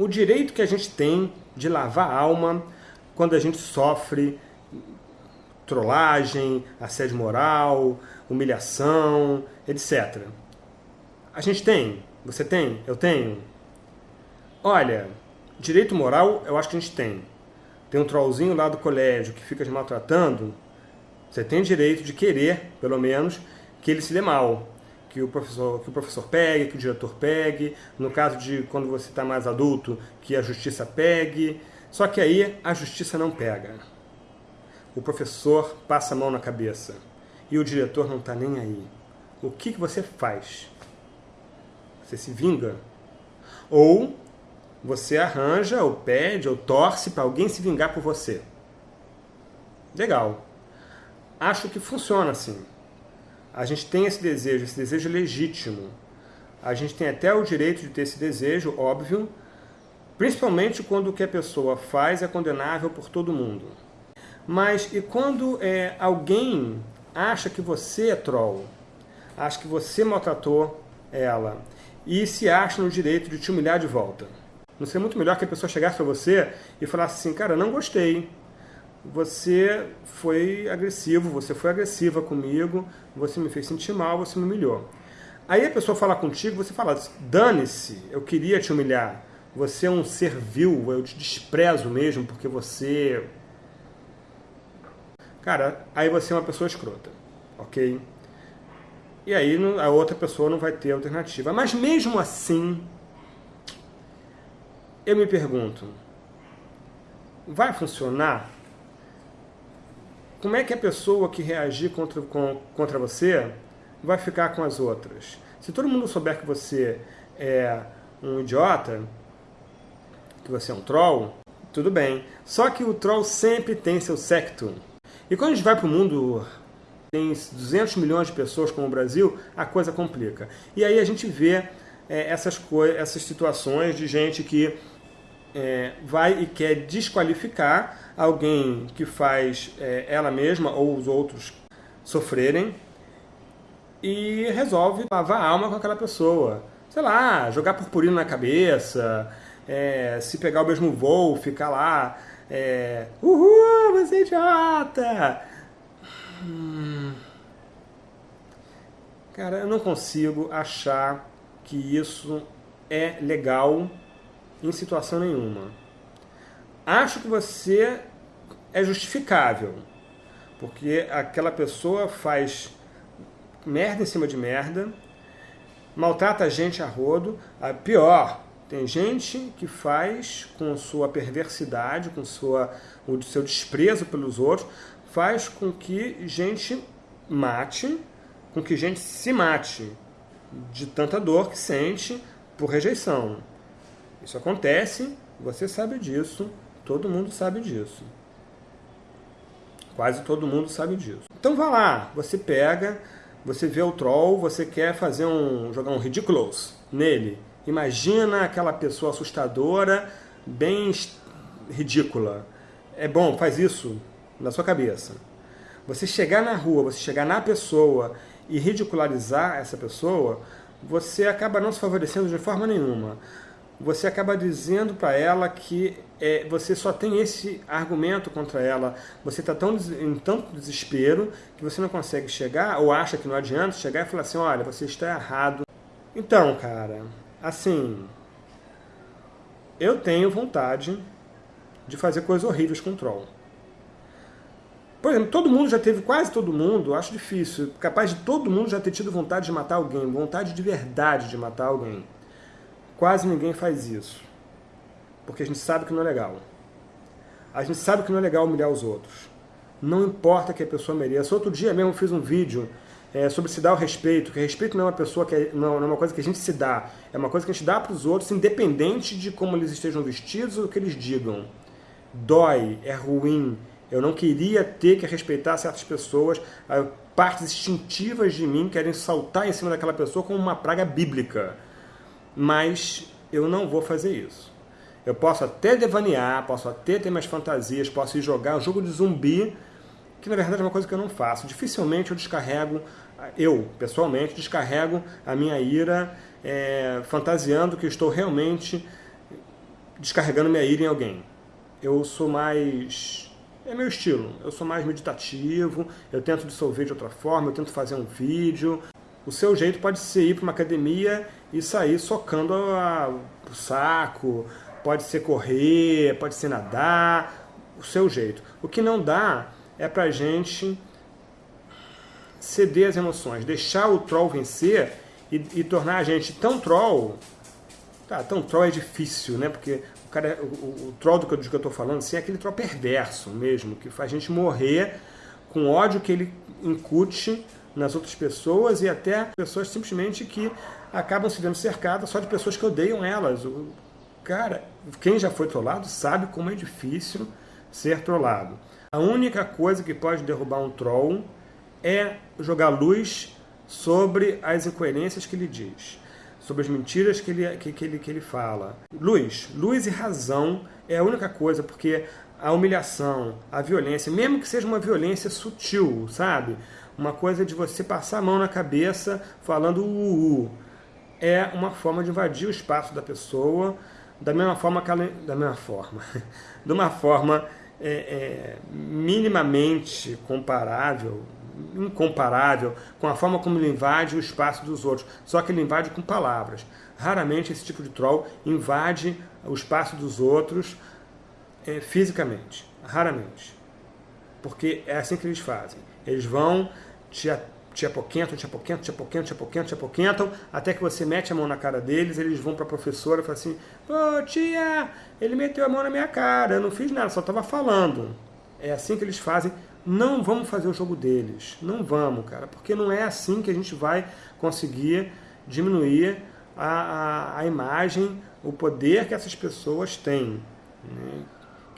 o direito que a gente tem de lavar a alma quando a gente sofre trollagem, assédio moral, humilhação, etc. A gente tem? Você tem? Eu tenho? Olha, direito moral eu acho que a gente tem. Tem um trollzinho lá do colégio que fica te maltratando, você tem direito de querer, pelo menos, que ele se dê mal. Que o professor, que o professor pegue, que o diretor pegue. No caso de quando você está mais adulto, que a justiça pegue. Só que aí a justiça não pega. O professor passa a mão na cabeça. E o diretor não está nem aí. O que, que você faz? Você se vinga? Ou você arranja, ou pede, ou torce para alguém se vingar por você. Legal. Acho que funciona assim. A gente tem esse desejo, esse desejo legítimo. A gente tem até o direito de ter esse desejo, óbvio, principalmente quando o que a pessoa faz é condenável por todo mundo. Mas e quando é, alguém acha que você é troll, acha que você maltratou ela e se acha no direito de te humilhar de volta? Não seria muito melhor que a pessoa chegasse para você e falasse assim, cara, não gostei, você foi agressivo, você foi agressiva comigo, você me fez sentir mal, você me humilhou. Aí a pessoa fala contigo, você fala, dane-se, eu queria te humilhar, você é um ser vil, eu te desprezo mesmo porque você... Cara, aí você é uma pessoa escrota, ok? E aí a outra pessoa não vai ter alternativa. Mas mesmo assim, eu me pergunto, vai funcionar como é que a pessoa que reagir contra, contra você vai ficar com as outras? Se todo mundo souber que você é um idiota, que você é um troll, tudo bem. Só que o troll sempre tem seu secto. E quando a gente vai para o mundo tem 200 milhões de pessoas como o Brasil, a coisa complica. E aí a gente vê é, essas, essas situações de gente que é, vai e quer desqualificar alguém que faz é, ela mesma ou os outros sofrerem e resolve lavar a alma com aquela pessoa. Sei lá, jogar purpurina na cabeça, é, se pegar o mesmo voo, ficar lá, é, uhul, você é idiota! Hum. Cara, eu não consigo achar que isso é legal em situação nenhuma. Acho que você é justificável, porque aquela pessoa faz merda em cima de merda, maltrata a gente a rodo, a pior, tem gente que faz com sua perversidade, com sua, o seu desprezo pelos outros, faz com que gente mate, com que gente se mate de tanta dor que sente por rejeição. Isso acontece, você sabe disso, todo mundo sabe disso. Quase todo mundo sabe disso. Então vá lá, você pega, você vê o troll, você quer fazer um jogar um ridiculous nele. Imagina aquela pessoa assustadora, bem ridícula. É bom, faz isso na sua cabeça. Você chegar na rua, você chegar na pessoa e ridicularizar essa pessoa, você acaba não se favorecendo de forma nenhuma você acaba dizendo para ela que é, você só tem esse argumento contra ela, você está tão, em tanto desespero que você não consegue chegar, ou acha que não adianta chegar e falar assim, olha, você está errado. Então, cara, assim, eu tenho vontade de fazer coisas horríveis com o troll. Por exemplo, todo mundo já teve, quase todo mundo, acho difícil, capaz de todo mundo já ter tido vontade de matar alguém, vontade de verdade de matar alguém. Quase ninguém faz isso. Porque a gente sabe que não é legal. A gente sabe que não é legal humilhar os outros. Não importa que a pessoa mereça. Outro dia mesmo fiz um vídeo é, sobre se dar o respeito, que respeito não é uma pessoa que é, não, não, é uma coisa que a gente se dá, é uma coisa que a gente dá para os outros, independente de como eles estejam vestidos ou o que eles digam. Dói, é ruim. Eu não queria ter que respeitar certas pessoas, partes instintivas de mim querem saltar em cima daquela pessoa como uma praga bíblica mas eu não vou fazer isso. Eu posso até devanear, posso até ter minhas fantasias, posso ir jogar um jogo de zumbi, que na verdade é uma coisa que eu não faço. Dificilmente eu descarrego, eu pessoalmente descarrego a minha ira é, fantasiando que estou realmente descarregando minha ira em alguém. Eu sou mais... É meu estilo. Eu sou mais meditativo, eu tento dissolver de outra forma, eu tento fazer um vídeo. O seu jeito pode ser ir para uma academia e sair socando a, o saco, pode ser correr, pode ser nadar, o seu jeito. O que não dá é pra gente ceder as emoções, deixar o troll vencer e, e tornar a gente tão troll. Tá, tão troll é difícil, né? Porque o, cara, o, o troll do que, do que eu estou falando assim, é aquele troll perverso mesmo, que faz a gente morrer com ódio que ele incute nas outras pessoas e até pessoas simplesmente que acabam se vendo cercadas só de pessoas que odeiam elas. O, cara, quem já foi trollado sabe como é difícil ser trollado. A única coisa que pode derrubar um troll é jogar luz sobre as incoerências que ele diz, sobre as mentiras que ele, que, que, ele, que ele fala. Luz, luz e razão é a única coisa, porque a humilhação, a violência, mesmo que seja uma violência sutil, sabe? Uma coisa de você passar a mão na cabeça falando uh, é uma forma de invadir o espaço da pessoa da mesma forma que ela, da mesma forma, de uma forma é, é, minimamente comparável, incomparável com a forma como ele invade o espaço dos outros. Só que ele invade com palavras. Raramente esse tipo de troll invade o espaço dos outros é, fisicamente. Raramente. Porque é assim que eles fazem. Eles vão te te apoquentam, te apoquentam, te apoquentam, te até que você mete a mão na cara deles, eles vão para a professora e falam assim, pô, tia, ele meteu a mão na minha cara, eu não fiz nada, só estava falando. É assim que eles fazem. Não vamos fazer o jogo deles. Não vamos, cara, porque não é assim que a gente vai conseguir diminuir a, a, a imagem, o poder que essas pessoas têm.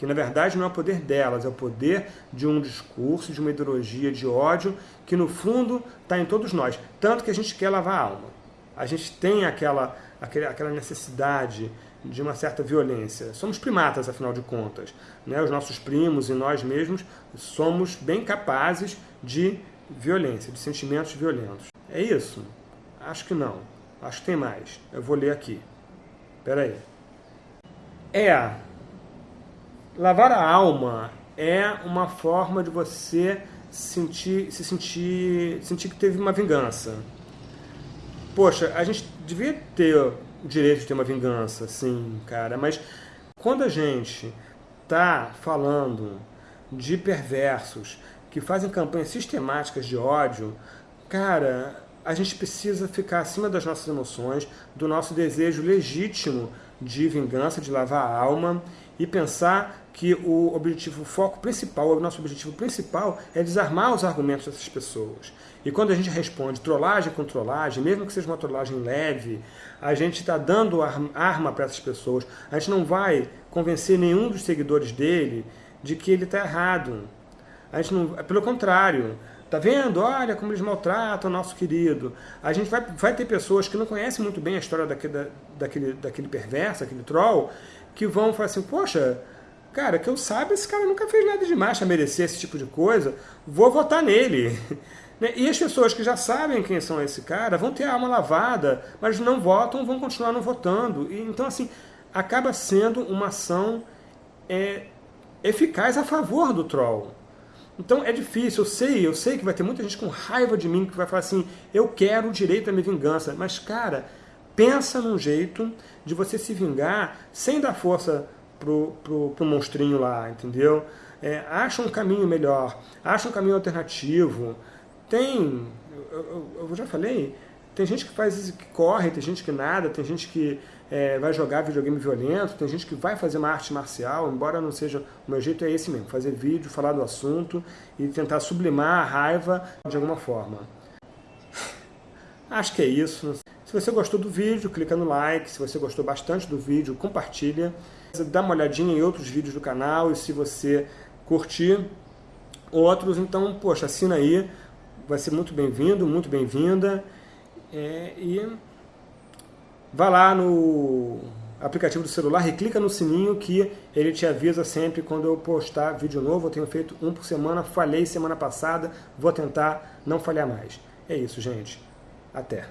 Que na verdade não é o poder delas, é o poder de um discurso, de uma ideologia de ódio, que no fundo está em todos nós. Tanto que a gente quer lavar a alma. A gente tem aquela, aquela necessidade de uma certa violência. Somos primatas, afinal de contas. Né? Os nossos primos e nós mesmos somos bem capazes de violência, de sentimentos violentos. É isso? Acho que não. Acho que tem mais. Eu vou ler aqui. Espera aí. É Lavar a alma é uma forma de você sentir, se sentir, sentir que teve uma vingança. Poxa, a gente devia ter o direito de ter uma vingança, sim, cara, mas quando a gente tá falando de perversos que fazem campanhas sistemáticas de ódio, cara, a gente precisa ficar acima das nossas emoções, do nosso desejo legítimo de vingança, de lavar a alma e pensar que o objetivo, o foco principal, o nosso objetivo principal é desarmar os argumentos dessas pessoas. E quando a gente responde trollagem com trollagem, mesmo que seja uma trollagem leve, a gente está dando arma para essas pessoas. A gente não vai convencer nenhum dos seguidores dele de que ele está errado. A gente não, pelo contrário, Tá vendo? Olha como eles maltratam o nosso querido. A gente vai, vai ter pessoas que não conhecem muito bem a história daquele, daquele, daquele perverso, aquele troll, que vão falar assim, poxa, Cara, que eu saiba, esse cara nunca fez nada demais para merecer esse tipo de coisa. Vou votar nele. Né? E as pessoas que já sabem quem são esse cara vão ter a alma lavada, mas não votam, vão continuar não votando. E, então, assim, acaba sendo uma ação é, eficaz a favor do troll. Então é difícil, eu sei, eu sei que vai ter muita gente com raiva de mim que vai falar assim, eu quero o direito à minha vingança. Mas, cara, pensa num jeito de você se vingar sem dar força pro, pro, pro monstrinho lá, entendeu? É, acha um caminho melhor, acha um caminho alternativo. Tem, eu, eu, eu já falei, tem gente que faz que corre, tem gente que nada, tem gente que é, vai jogar videogame violento, tem gente que vai fazer uma arte marcial, embora não seja... O meu jeito é esse mesmo, fazer vídeo, falar do assunto e tentar sublimar a raiva de alguma forma. Acho que é isso. Se você gostou do vídeo, clica no like. Se você gostou bastante do vídeo, compartilha. Dá uma olhadinha em outros vídeos do canal e se você curtir outros, então, poxa, assina aí. Vai ser muito bem-vindo, muito bem-vinda. É, e vá lá no aplicativo do celular e clica no sininho que ele te avisa sempre quando eu postar vídeo novo. Eu tenho feito um por semana, falhei semana passada, vou tentar não falhar mais. É isso, gente. Até.